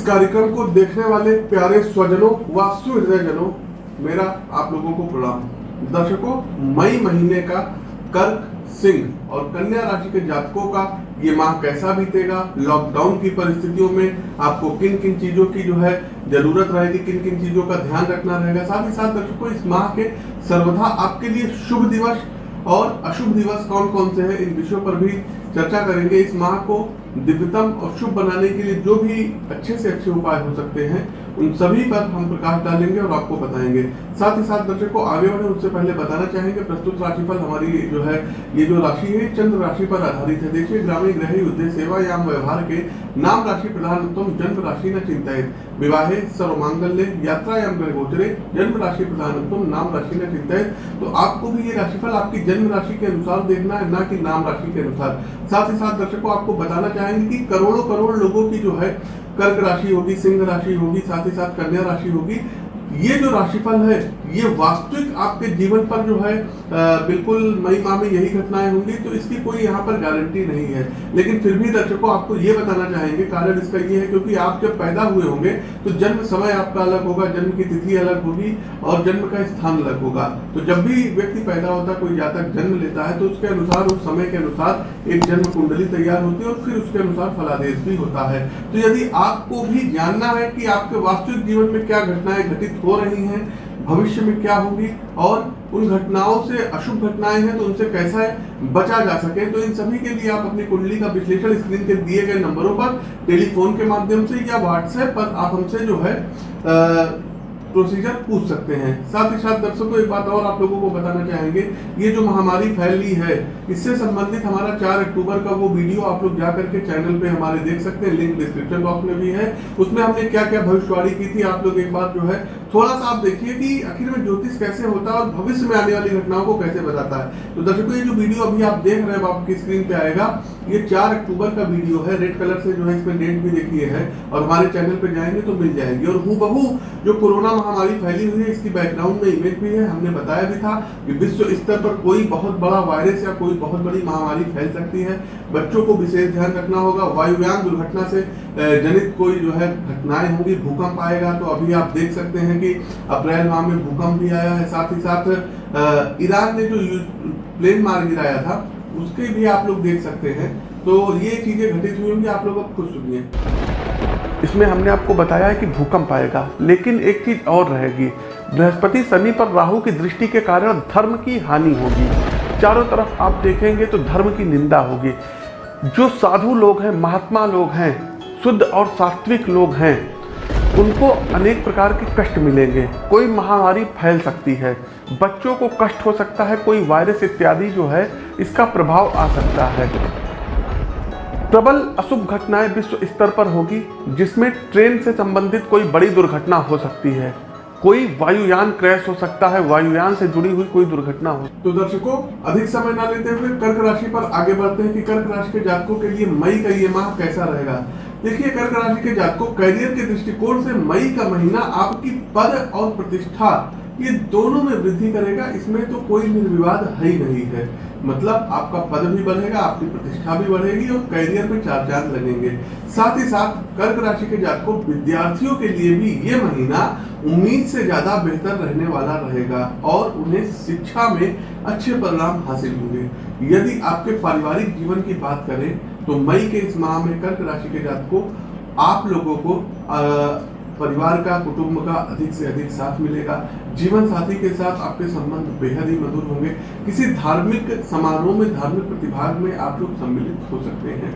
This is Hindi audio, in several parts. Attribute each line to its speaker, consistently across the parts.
Speaker 1: कार्यक्रम को देखने वाले प्यारे स्वजनों व सुहृदयजनों, मेरा आप लोगों को प्रणाम। दर्शकों, मई महीने का कर्क सिंह और कन्या राशि के जातकों का ये माह कैसा बीतेगा? लॉकडाउन की परिस्थितियों में आपको किन किन चीज़ों की जो है ज़रूरत रहेगी किन किन चीज़ों का ध्यान रखना रहेगा? साथ ही साथ दर्शकों, इस माह के सर्वथा आपके लिए शुभ दिवस और अशुभ दिवस कौन कौन से हैं, इन विषयों पर भी चर्चा करेंगे। इस माह को दिव्यतम और शुभ बनाने के लिए जो भी अच्छे से अच्छे उपाय हो सकते हैं, उन सभी पर हम प्रकाश डालेंगे और आपको बताएँगे। साथ ही साथ दर्शकों आगे बढ़े, उससे पहले बताना चाहेंगे, प्रस्तुत राशिफल हमारी जो है, ये जो राशि है, चंद्र राशि पर आधारित है। देखिए, ग्रामीण ग्रह युद्ध सेवा या व्यवहार के नाम राशि प्रधान उत्तम, जन्म राशि न चिंतित। विवाहे, सर्वमांगल्य यात्रा या ग्रह गोचरे, जन्म राशि प्रधान उत्तम, नाम राशि न चिंतित। तो आपको भी ये राशिफल आपकी जन्म राशि के अनुसार देखना है, ना कि नाम राशि के अनुसार। साथ ही साथ दर्शकों आपको बताना चाहेंगे कि करोड़ों करोड़ लोगों की जो है कर्क राशि होगी, सिंह राशि होगी, साथ ही साथ कन्या राशि होगी। ये जो राशिफल है ये वास्तविक आपके जीवन पर जो है आ, बिल्कुल मई माह में यही घटनाएँ होंगी तो इसकी कोई यहाँ पर गारंटी नहीं है। लेकिन फिर भी दर्शकों आपको ये बताना चाहेंगे कारण इसका ये है क्योंकि आप जब पैदा हुए होंगे तो जन्म समय आपका अलग होगा जन्म की तिथि अलग होगी और जन्म का स्थान अलग होगा। तो जब भी व्यक्ति पैदा होता कोई जातक जन्म लेता है तो उसके अनुसार उस समय के अनुसार एक जन्म कुंडली तैयार होती है और फिर उसके अनुसार फलादेश भी होता है। तो यदि आपको भी जानना है कि आपके वास्तविक जीवन में क्या घटनाएँ घटित हो रही हैं, भविष्य में क्या होगी और उन घटनाओं से अशुभ घटनाएँ हैं तो उनसे कैसा है बचा जा सके? तो इन सभी के लिए आप अपनी कुंडली का विश्लेषण स्क्रीन के दिए गए नंबरों पर, टेलीफोन के माध्यम से या व्हाट्सएप पर आप हमसे जो है प्रोसीजर पूछ सकते हैं। साथ ही साथ दर्शकों, एक बात और आप लोगों को बताना चाहेंगे, ये जो महामारी फैली है, इससे संबंधित हमारा 4 अक्टूबर का वो वीडियो आप लोग जा करके चैनल पे हमारे देख सकते हैं लिंक डिस्क्रिप्शन बॉक्स में भी है। उसमें हमने क्या क्या भविष्यवाणी की थी, आप लोग एक बार जो है थोड़ा सा आप देखिए कि आखिर में ज्योतिष कैसे होता है और भविष्य में आने वाली घटनाओं को कैसे बताता है। तो दर्शकों, ये जो वीडियो अभी आप देख रहे हैं आपकी स्क्रीन पे आएगा, ये चार अक्टूबर का वीडियो है। रेड कलर से जो है इसमें डेट भी देखिए है और हमारे चैनल पे जाएँगे तो मिल जाएगी। और हूँ बहू जो कोरोना महामारी फैली हुई है, इसकी बैकग्राउंड में इमेज भी है, हमने बताया भी था कि विश्व स्तर पर कोई बहुत बड़ा वायरस या कोई बहुत बड़ी महामारी फैल सकती है। बच्चों को विशेष ध्यान रखना होगा। वायुयान दुर्घटना से जनित कोई जो है घटनाएँ होंगी, भूकंप आएगा तो अभी आप देख सकते हैं कि अप्रैल माह में भूकंप भी आया है, साथ ही साथ ईरान ने जो प्लेन मार गिराया था, उसके भी आप लोग देख सकते हैं। तो ये चीज़ें घटित हुई होंगी आप लोग अब खुद सुनिए। इसमें हमने आपको बताया है कि भूकंप आएगा, लेकिन एक चीज़ और रहेगी। बृहस्पति शनि पर राहु की दृष्टि के कारण धर्म की हानि होगी। चारों तरफ़ आप देखेंगे तो धर्म की निंदा होगी। जो साधु लोग हैं, महात्मा लोग हैं, शुद्ध और सात्विक लोग हैं उनको अनेक प्रकार के कष्ट मिलेंगे। कोई महामारी फैल सकती है। बच्चों को कष्ट हो सकता है, कोई वायरस इत्यादि जो है, इसका प्रभाव आ सकता है। प्रबल अशुभ घटनाएँ विश्व स्तर पर होगी, जिसमें ट्रेन से संबंधित कोई बड़ी दुर्घटना हो सकती है। कोई वायुयान क्रैश हो सकता है, वायुयान से जुड़ी हुई कोई दुर्घटना हो। तो दर्शकों, अधिक समय ना लेते हुए कर्क राशि पर आगे बढ़ते हैं कि कर्क राशि के जातकों के लिए मई का ये माह कैसा रहेगा? देखिए कर्क राशि के जातकों, करियर के दृष्टिकोण से मई का महीना आपकी पद और प्रतिष्ठा, ये दोनों में वृद्धि करेगा, इसमें तो कोई निर्विवाद है ही नहीं है। मतलब आपका पद भी बढ़ेगा, आपकी प्रतिष्ठा भी बढ़ेगी और करियर में चार चाँद लगेंगे। साथ ही साथ कर्क राशि के जातकों, विद्यार्थियों के लिए भी ये महीना उम्मीद से ज़्यादा बेहतर रहने वाला रहेगा और उन्हें शिक्षा में अच्छे परिणाम हासिल होंगे। यदि आपके पारिवारिक जीवन की बात करें तो मई के इस माह में कर्क राशि के जातकों आप लोगों को आ, परिवार का कुटुंब का अधिक से अधिक साथ मिलेगा। जीवन साथी के साथ आपके संबंध बेहद ही मधुर होंगे। किसी धार्मिक समारोह में धार्मिक प्रतिभाग में आप लोग सम्मिलित हो सकते हैं।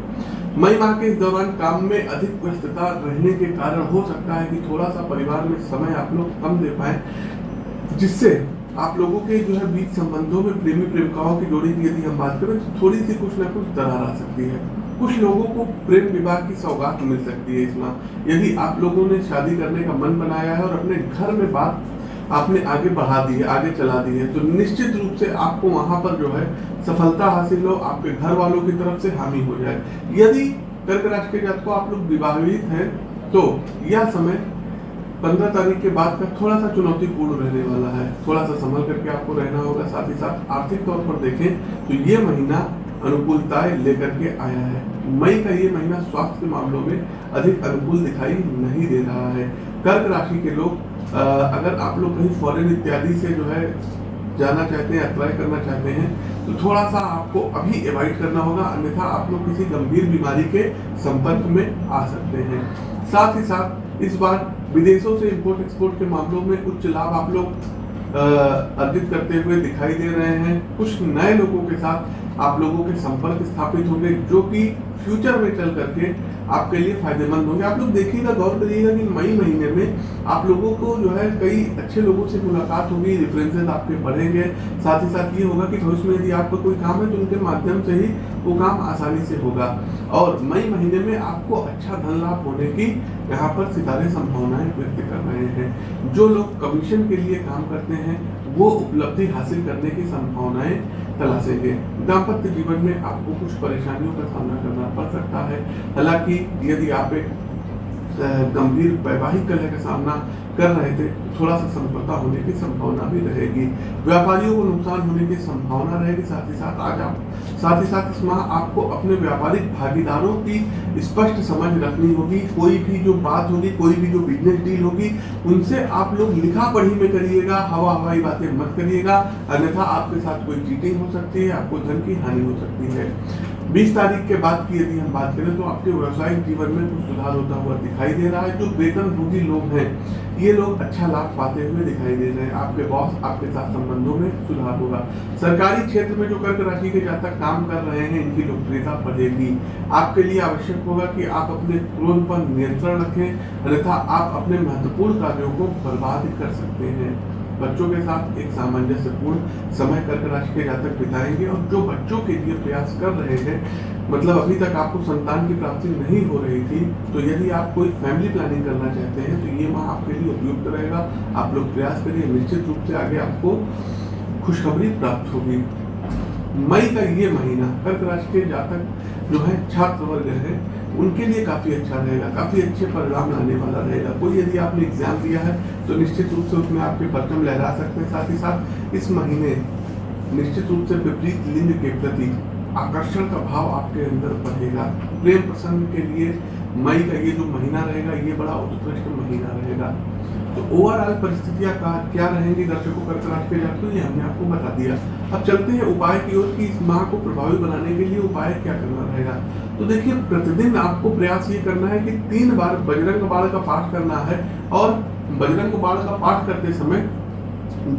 Speaker 1: मई माह के इस दौरान काम में अधिक व्यस्तता रहने के कारण हो सकता है कि थोड़ा सा परिवार में समय आप लोग कम दे पाए जिससे आप लोगों के जो है बीच संबंधों में प्रेमी प्रेमिकाओं की जोड़ी की यदि हम बात करें तो थोड़ी सी कुछ ना कुछ दरार आ सकती है। कुछ लोगों को प्रेम विवाह की सौगात मिल सकती है इसमें यदि आप लोगों ने शादी करने का मन बनाया है और अपने घर में बात आपने आगे बढ़ा दी है, आगे चला दी है तो निश्चित रूप से आपको वहाँ पर जो है सफलता हासिल हो, आपके घर वालों की तरफ़ से हामी हो जाए। यदि कर्क राशि के जात को आप लोग विवाहित हैं तो यह समय पंद्रह तारीख के बाद का थोड़ा सा चुनौतीपूर्ण रहने वाला है। थोड़ा सा संभल करके आपको रहना होगा, साथ ही साथ आर्थिक तौर पर देखें तो ये महीना अनुकूलताएँ लेकर के आया है। मई का ये महीना स्वास्थ्य के मामलों में अधिक अनुकूल दिखाई नहीं दे रहा है। कर्क राशि के लोग अगर आप लोग कहीं फॉरेन इत्यादि से जो है जाना चाहते हैं अप्लाई करना चाहते हैं तो थोड़ा सा आपको अभी अवॉइड करना होगा। अन्यथा आप लोग किसी गंभीर बीमारी के संपर्क में आ सकते हैं। साथ ही साथ, इस बार विदेशों से इंपोर्ट एक्सपोर्ट के मामलों में उच्च लाभ आप लोग अर्जित करते हुए दिखाई दे रहे हैं। कुछ नए लोगों के साथ आप लोगों के संपर्क स्थापित होंगे, जो कि फ्यूचर में चल करके आपके लिए फ़ायदेमंद होंगे। आप लोग देखिएगा, गौर करिएगा कि मई महीने में आप लोगों को जो है कई अच्छे लोगों से मुलाकात होगी रेफरेंसेज आपके बढ़ेंगे। साथ ही साथ ये होगा कि भविष्य में यदि आपका कोई काम है तो उनके माध्यम से ही वो काम आसानी से होगा। और मई महीने में आपको अच्छा धन लाभ होने की यहाँ पर सितारे, संभावनाएँ व्यक्त कर रहे हैं। जो लोग कमीशन के लिए काम करते हैं, वो उपलब्धि हासिल करने की संभावनाएँ तलाशेंगे। दाम्पत्य जीवन में आपको कुछ परेशानियों का सामना करना पड़ सकता है। हालाँकि यदि आप एक गंभीर वैवाहिक कलह का सामना कर रहे थे, थोड़ा सा समझौता होने की संभावना भी रहेगी। व्यापारियों को नुकसान होने की संभावना रहेगी, साथ ही साथ आज आप, साथ ही साथ इस माह आपको अपने व्यापारिक भागीदारों की स्पष्ट समझ रखनी होगी। कोई भी जो बात होगी, कोई भी जो बिज़नेस डील होगी, उनसे आप लोग लिखा पढ़ी में करिएगा, हवा हवाई बातें मत करिएगा। अन्यथा आपके साथ कोई चीटिंग हो सकती है, आपको धन की हानि हो सकती है। बीस तारीख के बाद की यदि हम बात करें तो आपके व्यवसायिक जीवन में कुछ सुधार होता हुआ दिखाई दे रहा है, जो वेतन भोगी लोग हैं, ये लोग अच्छा लाभ पाते हुए दिखाई दे रहे हैं। आपके बॉस, आपके साथ संबंधों में सुधार होगा। सरकारी क्षेत्र में जो कर्क राशि के जातक काम कर रहे हैं, इनकी लोकप्रियता बढ़ेगी। आपके लिए आवश्यक होगा कि आप अपने क्रोध पर नियंत्रण रखें, अन्यथा आप अपने महत्वपूर्ण कार्यों को बर्बाद कर सकते हैं। बच्चों के साथ एक सामंजस्यपूर्ण समय कर्क राशि के जातक बिताएँगे और जो बच्चों के लिए प्रयास कर रहे हैं मतलब अभी तक आपको संतान की प्राप्ति नहीं हो रही थी तो यदि आप कोई फैमिली प्लानिंग करना चाहते हैं तो ये माह आपके लिए उपयुक्त रहेगा। आप लोग प्रयास करिए, निश्चित रूप से आगे आपको खुशखबरी प्राप्त होगी। मई का ये महीना कर्क राशि के जातक जो है छात्र वर्ग है उनके लिए काफ़ी अच्छा रहेगा, काफ़ी अच्छे परिणाम लाने वाला रहेगा। कोई यदि आपने एग्ज़ाम दिया है तो निश्चित रूप से उसमें आपके बर्तन लहरा सकते हैं। साथ ही साथ, इस महीने निश्चित रूप से विपरीत लिंग के प्रति आकर्षण का भाव आपके अंदर बढ़ेगा। प्रेम प्रसंग के लिए मई का ये जो महीना रहेगा, ये बड़ा उत्कृष्ट महीना रहेगा। तो ओवरऑल परिस्थितियाँ का, क्या रहेंगी दर्शकों कर्क राशि के जातकों ये हमने आपको बता दिया। अब चलते हैं उपाय की ओर कि इस माह को प्रभावी बनाने के लिए उपाय क्या करना रहेगा। तो देखिए, प्रतिदिन आपको प्रयास ये करना है कि तीन बार बजरंग बाण का पाठ करना है और बजरंग बाण का पाठ करते समय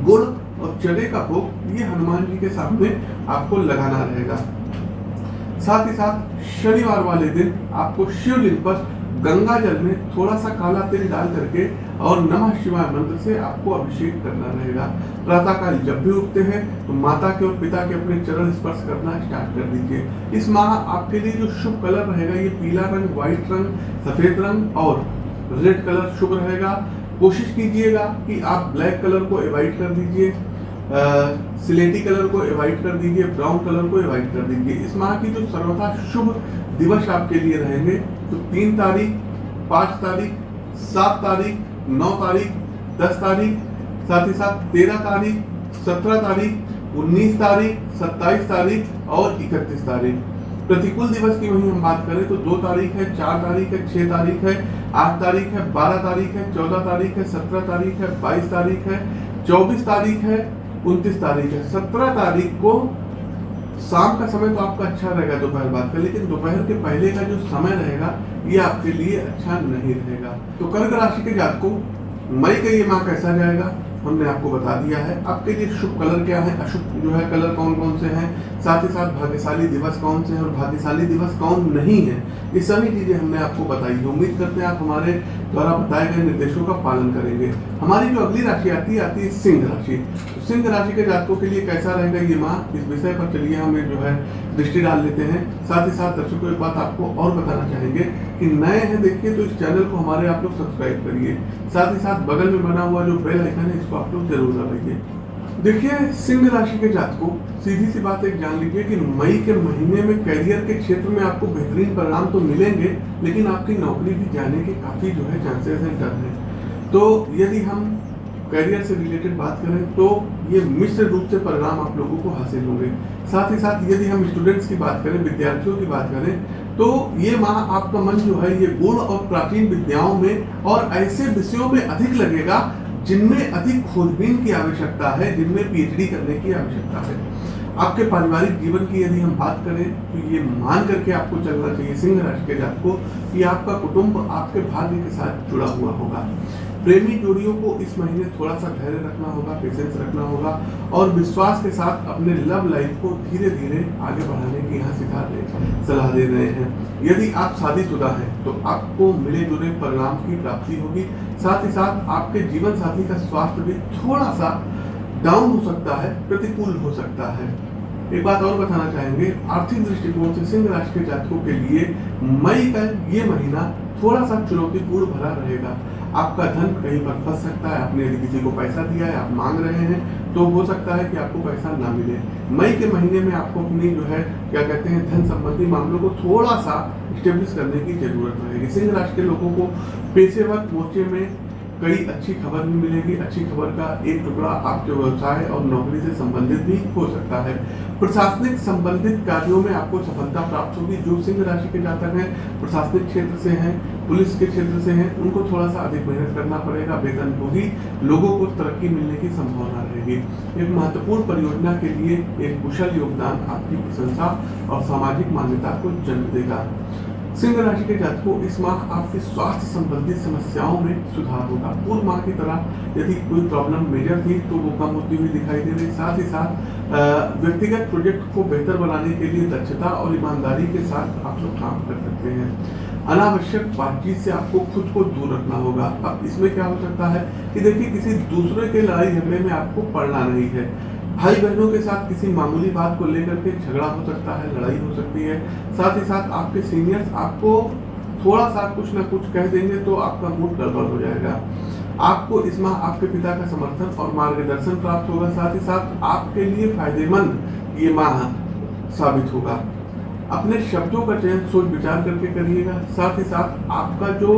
Speaker 1: गुड़ और चने का भोग ये हनुमान जी के सामने आपको लगाना रहेगा। साथ ही साथ शनिवार वाले दिन आपको शिवलिंग पर गंगा जल में थोड़ा सा काला तेल डाल करके और नमः शिवाय मंत्र से आपको अभिषेक करना रहेगा। प्रातः काल जब भी उठते हैं तो माता के और पिता के अपने चरण स्पर्श करना स्टार्ट कर दीजिए। इस माह आपके लिए जो शुभ कलर रहेगा, ये पीला रंग, व्हाइट रंग, सफ़ेद रंग और रेड कलर शुभ रहेगा। कोशिश कीजिएगा कि आप ब्लैक कलर को अवॉइड कर दीजिए सिलेटी कलर को अवॉइड कर दीजिए, ब्राउन कलर को अवॉइड कर दीजिए। इस माह की जो सर्वथा शुभ दिवस आपके लिए रहेंगे तो तीन तारीख, पाँच तारीख, सात तारीख नौ तारीख, दस तारीख, साथ ही साथ तेरह तारीख, सत्रह तारीख, उन्नीस तारीख, सत्ताईस तारीख और इकतीस तारीख। प्रतिकूल दिवस की वही हम बात करें तो दो तारीख है, चार तारीख है, छह तारीख है, आठ तारीख है, बारह तारीख है, चौदह तारीख है, सत्रह तारीख है, बाईस तारीख है, चौबीस तारीख है, उनतीस तारीख है। सत्रह तारीख को शाम का समय तो आपका अच्छा रहेगा दोपहर बाद का, लेकिन दोपहर के पहले का जो समय रहेगा, ये आपके लिए अच्छा नहीं रहेगा। तो कर्क राशि के जातकों, मई का ये माह कैसा जाएगा? हमने आपको बता दिया है। आपके लिए शुभ कलर क्या है? अशुभ जो है कलर कौन कौन से हैं? साथ ही साथ भाग्यशाली दिवस कौन से हैं और भाग्यशाली दिवस कौन नहीं है? ये सभी चीज़ें हमने आपको बताई उम्मीद करते हैं आप हमारे द्वारा बताए गए निर्देशों का पालन करेंगे। हमारी जो अगली राशि आती है आती है सिंह राशि। तो सिंह राशि के जातकों के लिए कैसा रहेगा ये माह इस विषय पर चलिए हमें जो है दृष्टि डाल लेते हैं। साथ ही साथ दर्शकों, एक बात आपको और बताना चाहेंगे कि नए हैं देखिए तो इस चैनल को हमारे आप लोग सब्सक्राइब करिए। साथ ही साथ बगल में बना हुआ जो बेल आइकन है, इसको आप लोग ज़रूर दबाइए। देखिए, सिंह राशि के जातकों, सीधी सी बात एक जान लीजिए कि मई के महीने में करियर के क्षेत्र में आपको बेहतरीन परिणाम तो मिलेंगे, लेकिन आपकी नौकरी भी जाने के काफ़ी जो है चांसेस हैं, डर हैं। तो यदि हम करियर से रिलेटेड बात करें तो ये मिश्र रूप से परिणाम आप लोगों को हासिल होंगे। साथ ही साथ यदि हम स्टूडेंट्स की बात करें, विद्यार्थियों की बात करें तो ये माह आपका मन जो है, ये गुण और प्राचीन विद्याओं में और ऐसे विषयों में अधिक लगेगा, जिनमें अधिक खोजबीन की आवश्यकता है, जिनमें पीएचडी करने की आवश्यकता है। आपके पारिवारिक जीवन की यदि हम बात करें तो ये मान करके आपको चलना चाहिए, सिंह राशि के जात को, कि आपका कुटुंब आपके भाग्य के साथ जुड़ा हुआ होगा। प्रेमी जोड़ियों को इस महीने थोड़ा सा धैर्य रखना होगा पेशेंस रखना होगा और विश्वास के साथ अपने लव लाइफ को धीरे धीरे आगे बढ़ाने की यहाँ सिखा दे सलाह दे रहे हैं। यदि आप शादीशुदा हैं तो आपको मिले जुले परिणाम की प्राप्ति होगी। साथ ही साथ आपके जीवन साथी का स्वास्थ्य भी थोड़ा सा डाउन हो सकता है, प्रतिकूल हो सकता है। एक बात और बताना चाहेंगे, आर्थिक दृष्टिकोण से सिंह राशि के जातकों के लिए मई का ये महीना थोड़ा सा चुनौतीपूर्ण भरा रहेगा। आपका धन कहीं पर फंस सकता है, आपने यदि किसी को पैसा दिया है, आप मांग रहे हैं तो हो सकता है कि आपको पैसा ना मिले। मई के महीने में आपको अपनी जो है, क्या कहते हैं, धन संबंधी मामलों को थोड़ा सा स्टेब्लिश करने की ज़रूरत रहेगी। सिंह राशि के लोगों को पेशेवर मोर्चे में कई अच्छी खबर भी मिलेगी। अच्छी खबर का एक टुकड़ा आपके व्यवसाय और नौकरी से संबंधित भी हो सकता है। प्रशासनिक संबंधित कार्यों में आपको सफलता प्राप्त होगी। जो सिंह राशि के जातक हैं, प्रशासनिक क्षेत्र से हैं, पुलिस के क्षेत्र से हैं, उनको थोड़ा सा अधिक मेहनत करना पड़ेगा। वेतन होगी लोगों को तरक्की मिलने की संभावना रहेगी। एक महत्वपूर्ण परियोजना के लिए एक कुशल योगदान आपकी प्रशंसा और सामाजिक मान्यता को जन्म देगा। सिंह राशि के जातकों इस माह आपके स्वास्थ्य संबंधित समस्याओं में सुधार होगा। पूर्व माह की तरह यदि कोई प्रॉब्लम मेजर थी तो वो कम होती हुई दिखाई दे रही। साथ ही साथ व्यक्तिगत प्रोजेक्ट को बेहतर बनाने के लिए दक्षता और ईमानदारी के साथ आप लोग काम कर सकते हैं। अनावश्यक बातचीत से आपको खुद को दूर रखना होगा। अब इसमें क्या हो सकता है कि देखिए, किसी दूसरे के लड़ाई झगड़े में आपको पड़ना नहीं है। भाई बहनों के साथ किसी मामूली बात को लेकर के झगड़ा हो सकता है, लड़ाई हो सकती है। साथ ही साथ आपके सीनियर्स आपको थोड़ा सा कुछ ना कुछ कह देंगे तो आपका मूड गड़बड़ हो जाएगा। आपको इस माह आपके पिता का समर्थन और मार्गदर्शन प्राप्त होगा। साथ ही साथ आपके लिए फ़ायदेमंद ये माह साबित होगा। अपने शब्दों का चयन सोच विचार करके करिएगा। साथ ही साथ आपका जो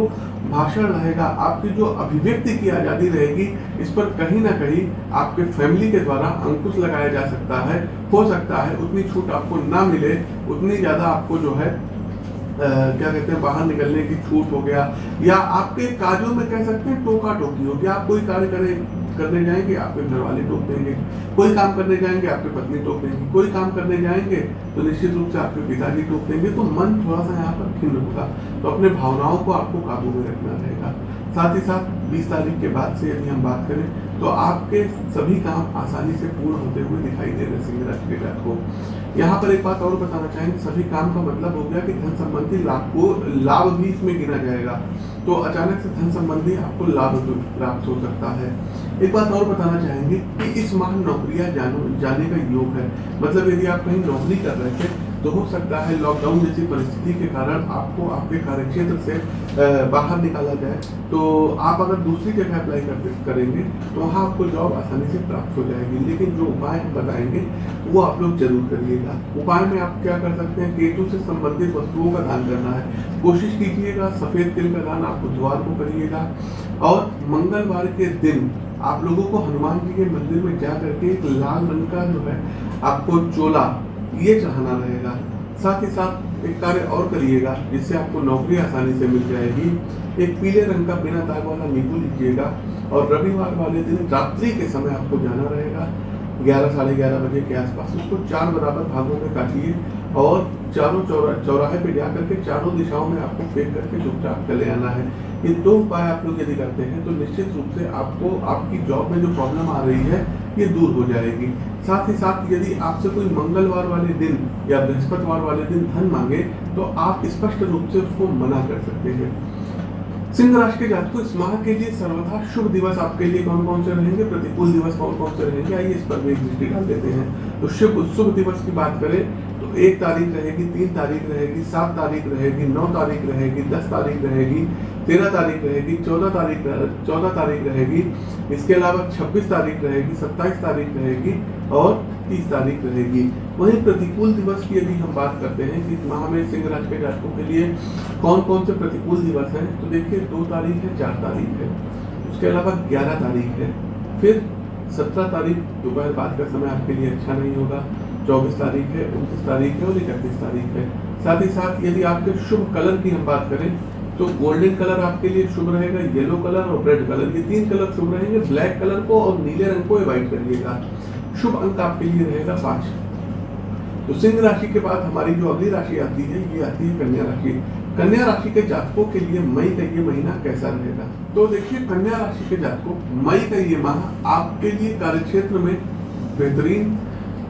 Speaker 1: भाषण रहेगा आपकी जो अभिव्यक्ति की आज़ादी रहेगी इस पर कहीं ना कहीं आपके फैमिली के द्वारा अंकुश लगाया जा सकता है हो सकता है उतनी छूट आपको ना मिले उतनी ज़्यादा आपको जो है आ, क्या कहते हैं बाहर निकलने की छूट हो गया। या आपके कार्यों में कह सकते हैं टोका टोकी हो गया आप कोई कार्य करें करने जाएँगे, आपके घर वाले टोक देंगे। कोई काम करने जाएँगे, आपके पत्नी टोक देंगे। कोई काम करने जाएँगे तो निश्चित रूप से आपके पिताजी टोक देंगे। तो मन थोड़ा सा यहाँ पर खिन्न होगा। तो अपने भावनाओं को आपको काबू में रखना रहेगा। साथ ही साथ 20 तारीख के बाद से यदि हम बात करें तो आपके सभी काम आसानी से पूर्ण होते हुए दिखाई दे रहे सिंह राशि के जात को। यहाँ पर एक बात और बताना चाहेंगे सभी काम का मतलब हो गया कि धन संबंधी लाभ को, लाभ भी इसमें गिना जाएगा। तो अचानक से धन संबंधी आपको लाभ प्राप्त हो सकता है। एक बात और बताना चाहेंगे कि इस माह नौकरियाँ जाने का योग है। मतलब यदि आप कहीं नौकरी कर रहे थे तो हो सकता है लॉकडाउन जैसी परिस्थिति के कारण आपको आपके कार्यक्षेत्र से बाहर निकाला जाए। तो आप अगर दूसरी जगह अप्लाई करते, करेंगे तो वहाँ आपको जॉब आसानी से प्राप्त हो जाएगी। लेकिन जो उपाय हम बताएँगे, वो आप लोग ज़रूर करिएगा। उपाय में आप क्या कर सकते हैं, केतु से संबंधित वस्तुओं का दान करना है। कोशिश कीजिएगा, सफ़ेद तिल का दान आप बुधवार को करिएगा। और मंगलवार के दिन आप लोगों को हनुमान जी के मंदिर में जा करके एक लाल रंग का जो है, आपको चोला ये चढ़ाना रहेगा। साथ ही साथ एक कार्य और करिएगा, जिससे आपको नौकरी आसानी से मिल जाएगी। एक पीले रंग का बिना दाग वाला नींबू लीजिएगा और रविवार वाले दिन रात्रि के समय आपको जाना रहेगा। ग्यारह, साढ़े ग्यारह बजे के आसपास उसको चार बराबर भागों में काटिए और चारों चौरा, चौराहे पे जा करके चारों दिशाओं में आपको फेंक करके चुपचाप चले आना है। ये दो उपाय आप लोग यदि करते हैं तो निश्चित रूप से आपको, आपकी जॉब में जो प्रॉब्लम आ रही है ये दूर हो जाएगी। साथ ही साथ यदि आपसे कोई मंगलवार वाले दिन या बृहस्पतिवार वाले दिन धन मांगे तो आप स्पष्ट रूप से उसको मना कर सकते हैं। सिंह राशि के जातकों, इस माह के लिए सर्वथा शुभ दिवस आपके लिए कौन कौन से रहेंगे? प्रतिकूल दिवस कौन कौन से रहेंगे? आइए इस पर भी दृष्टि डाल देते हैं। तो शुभ शुभ दिवस की बात करें तो एक तारीख रहेगी, तीन तारीख रहेगी, सात तारीख रहेगी, नौ तारीख रहेगी, दस तारीख रहेगी, तेरह तारीख रहेगी, चौदह तारीख चौदह तारीख रहेगी, इसके अलावा छब्बीस तारीख रहेगी, सत्ताईस तारीख रहेगी और तीस तारीख रहेगी। वहीं प्रतिकूल दिवस की यदि हम बात करते हैं कि माह में सिंह राज के जातकों के लिए कौन कौन से प्रतिकूल दिवस हैं तो देखिए दो तारीख है, चार तारीख है, उसके अलावा ग्यारह तारीख है, फिर सत्रह तारीख, दोपहर बाद का समय आपके लिए अच्छा नहीं होगा चौबीस तारीख है, उनतीस तारीख है और इकतीस तारीख है। साथ ही साथ यदि आपके शुभ कलर की हम बात करें तो गोल्डन कलर आपके लिए शुभ रहेगा, येलो कलर और रेड कलर। ये तीन कलर शुभ रहेंगे, ब्लैक कलर को और नीले रंग को अवॉइड करिएगा। शुभ अंक आपके लिए रहेगा पाँच। तो सिंह राशि के बाद हमारी जो अगली राशि आती है, ये आती है कन्या राशि। कन्या राशि के जातकों के लिए मई का ये महीना कैसा रहेगा? तो देखिए, कन्या राशि के जातकों, मई का ये माह आपके लिए कार्यक्षेत्र में बेहतरीन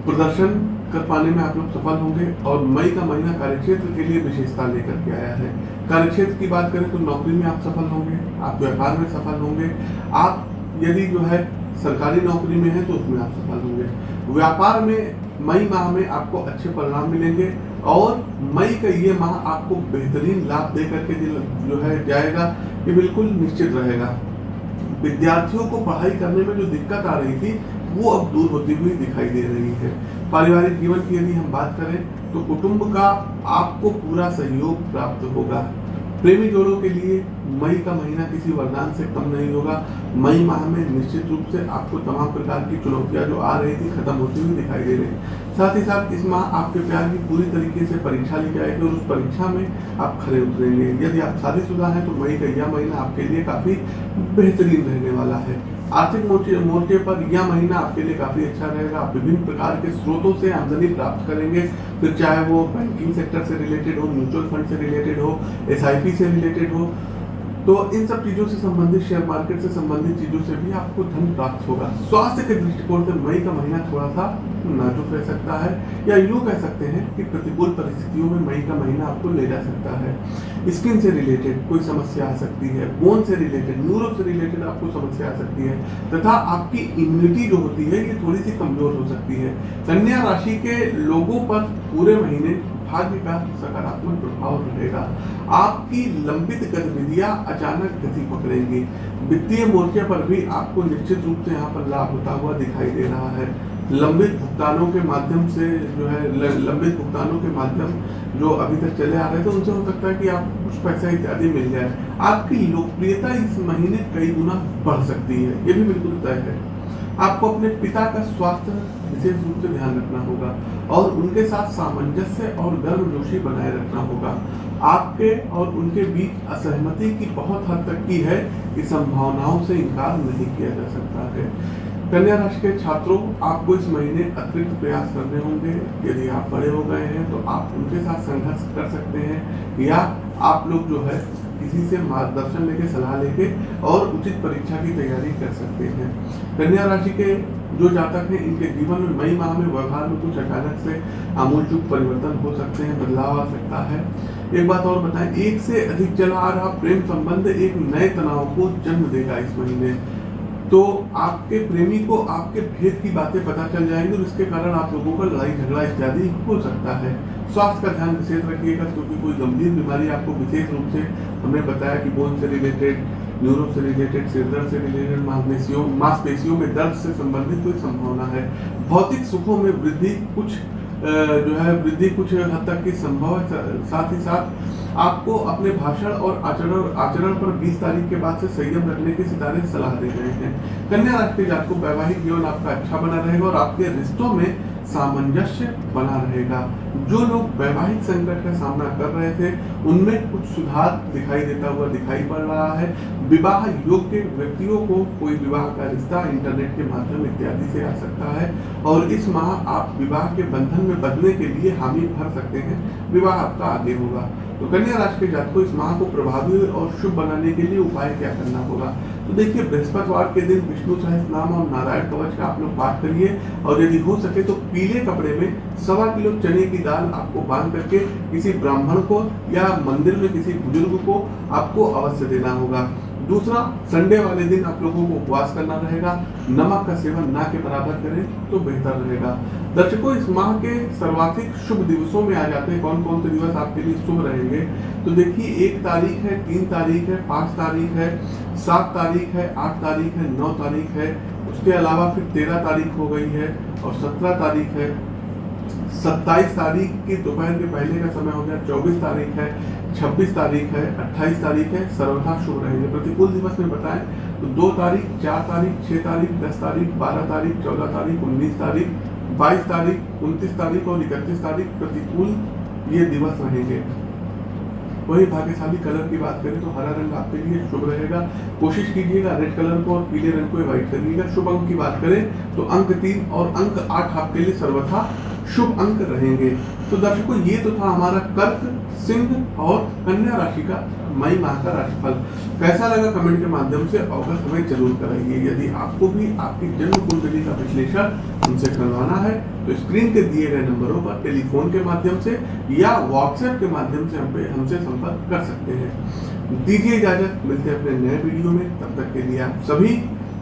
Speaker 1: प्रदर्शन कर पाने में आप लोग सफल होंगे और मई का महीना कार्यक्षेत्र के लिए विशेषता लेकर के आया है। कार्यक्षेत्र की बात करें तो नौकरी में आप सफल होंगे, आप व्यापार में सफल होंगे। आप यदि जो है सरकारी नौकरी में है तो उसमें आप सफल होंगे। व्यापार में मई माह में आपको अच्छे परिणाम मिलेंगे और मई का ये माह आपको बेहतरीन लाभ दे करके जो है जाएगा, ये बिल्कुल निश्चित रहेगा। विद्यार्थियों को पढ़ाई करने में जो दिक्कत आ रही थी वो अब दूर होती हुई दिखाई दे रही है। पारिवारिक जीवन की यदि हम बात करें तो कुटुंब का आपको पूरा सहयोग प्राप्त होगा। प्रेमी जोड़ों के लिए मई का महीना किसी वरदान से कम नहीं होगा। मई माह में निश्चित रूप से आपको तमाम प्रकार की चुनौतियाँ जो आ रही थी, खत्म होती हुई दिखाई दे रही साथ ही साथ इस माह आपके प्यार की पूरी तरीके से परीक्षा ली जाएगी और उस परीक्षा में आप खड़े उतरेंगे। यदि आप शादीशुदा हैं तो मई का यह महीना आपके लिए काफ़ी बेहतरीन रहने वाला है। आर्थिक मोर्चे पर यह महीना आपके लिए काफ़ी अच्छा रहेगा। आप विभिन्न प्रकार के स्रोतों से आमदनी प्राप्त करेंगे। फिर चाहे वो बैंकिंग सेक्टर से रिलेटेड हो म्यूचुअल फंड से रिलेटेड हो एसआईपी से रिलेटेड हो तो इन सब चीज़ों से संबंधित शेयर मार्केट से संबंधित चीज़ों से भी आपको धन प्राप्त होगा। स्वास्थ्य के दृष्टिकोण से मई का महीना थोड़ा सा नाजुक रह सकता है, या यूँ कह सकते हैं कि प्रतिकूल परिस्थितियों में मई का महीना आपको ले जा सकता है। स्किन से रिलेटेड कोई समस्या आ सकती है बोन से रिलेटेड न्यूरो से रिलेटेड आपको समस्या आ सकती है, तथा आपकी इम्यूनिटी जो होती है, ये थोड़ी सी कमज़ोर हो सकती है। कन्या राशि के लोगों पर पूरे महीने भाग्य का सकारात्मक प्रभाव रहेगा। आपकी लंबित गतिविधियाँ अचानक गति पकड़ेंगी। वित्तीय मोर्चे पर भी आपको निश्चित रूप से यहाँ पर लाभ होता हुआ दिखाई दे रहा है। लंबित भुगतानों के माध्यम से जो है लंबित भुगतानों के माध्यम जो अभी तक चले आ रहे थे, उनसे हो सकता है कि आपको कुछ पैसा इत्यादि मिल जाए। आपकी लोकप्रियता इस महीने कई गुना बढ़ सकती है, ये भी बिल्कुल तय है। आपको अपने पिता का स्वास्थ्य विशेष रूप से ध्यान रखना होगा और उनके साथ सामंजस्य और गर्मजोशी बनाए रखना होगा। आपके और उनके बीच असहमति की बहुत हद तक की है कि संभावनाओं से इनकार नहीं किया जा सकता है। कन्या राशि के छात्रों, आपको इस महीने अतिरिक्त प्रयास करने होंगे। यदि आप बड़े हो गए हैं तो आप उनके साथ संघर्ष कर सकते हैं या आप लोग जो है किसी से मार्गदर्शन लेके, सलाह लेके और उचित परीक्षा की तैयारी कर सकते हैं। कन्या राशि के जो जातक हैं इनके जीवन में मई माह में व्यवहार में कुछ अचानक से आमूलचूक परिवर्तन हो सकते हैं, बदलाव आ सकता है। एक बात और बताएँ, एक से अधिक चला आ रहा प्रेम संबंध एक नए तनाव को जन्म देगा इस महीने। तो आपके प्रेमी को आपके भेद की बातें पता चल जाएँगी और इसके कारण आप लोगों का लड़ाई झगड़ा इत्यादि हो सकता है। स्वास्थ्य का ध्यान विशेष रखिएगा, क्योंकि कोई गंभीर बीमारी आपको विशेष रूप से हमने बताया कि बोन से रिलेटेड न्यूरो से रिलेटेड सिरदर्द से रिलेटेड मांसपेशियों मांसपेशियों में दर्द से संबंधित कोई संभावना है? भौतिक सुखों में वृद्धि कुछ जो है, वृद्धि कुछ हद तक की संभव है? साथ ही साथ आपको अपने भाषण और आचरण आचरण पर 20 तारीख के बाद से संयम रखने के सितारे सलाह दे रहे हैं। कन्या राशि जात को वैवाहिक जीवन आपका अच्छा बना रहेगा और आपके रिश्तों में सामंजस्य बना रहेगा। जो लोग वैवाहिक संकट का सामना कर रहे थे, उनमें कुछ सुधार दिखाई देता हुआ दिखाई पड़ रहा है। विवाह योग्य व्यक्तियों को कोई विवाह का रिश्ता इंटरनेट के माध्यम इत्यादि से आ सकता है। और इस माह आप विवाह के बंधन में बदलने के लिए हामी भर सकते हैं। विवाह आपका आगे होगा। तो कन्या राशि के जात को इस माह को प्रभावी और शुभ बनाने के लिए उपाय क्या करना होगा? तो देखिए, बृहस्पतिवार के दिन विष्णु सहस नाम और नारायण कवच का आप लोग पाठ करिए और यदि हो सके तो पीले कपड़े में सवा किलो चने की दाल आपको बाँध करके किसी ब्राह्मण को या मंदिर में किसी बुज़ुर्ग को आपको अवश्य देना होगा। दूसरा, संडे वाले दिन आप लोगों को उपवास करना रहेगा, नमक का सेवन ना के बराबर करें तो बेहतर रहेगा। दर्शकों, इस माह के सर्वाधिक शुभ दिवसों में आ जाते हैं कौन कौन से दिवस आपके लिए शुभ रहेंगे? तो देखिए, एक तारीख है, तीन तारीख है, पाँच तारीख है, सात तारीख है, आठ तारीख है, नौ तारीख है, उसके अलावा फिर तेरह तारीख हो गई है और सत्रह तारीख है। सत्ताईस तारीख की दोपहर के पहले का समय हो गया, चौबीस तारीख है छब्बीस तारीख है, अट्ठाईस तारीख है, सर्वथा शुभ रहेंगे। प्रतिकूल दिवस में बताएँ तो दो तारीख, चार तारीख, छह तारीख, दस तारीख, बारह तारीख, चौदह तारीख, उन्नीस तारीख, बाईस तारीख, उनतीस तारीख और इकतीस तारीख प्रतिकूल ये दिवस रहेंगे। वही भाग्यशाली कलर की बात करें तो हरा रंग आपके लिए शुभ रहेगा। कोशिश कीजिएगा रेड कलर को और पीले रंग को अवॉइड करिएगा। शुभ अंक की बात करें तो अंक तीन और अंक आठ आपके लिए सर्वथा शुभ अंक रहेंगे। तो दर्शकों, ये तो था हमारा कर्क, सिंह और कन्या राशि का मई माह का राशिफल। कैसा लगा कमेंट के माध्यम से? अवगत हमें ज़रूर कराइए। यदि आपको भी आपकी जन्म कुंडली का विश्लेषण उनसे करवाना है तो स्क्रीन के दिए गए नंबरों पर टेलीफोन के माध्यम से या व्हाट्सएप के माध्यम से हम हमसे संपर्क कर सकते हैं। दीजिए इजाज़त। मिलते हैं अपने नए वीडियो में। तब तक के लिए आप सभी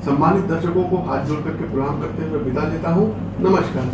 Speaker 1: सम्मानित दर्शकों को हाथ जोड़ करके प्रणाम करते हुए विदा लेता हूँ। नमस्कार।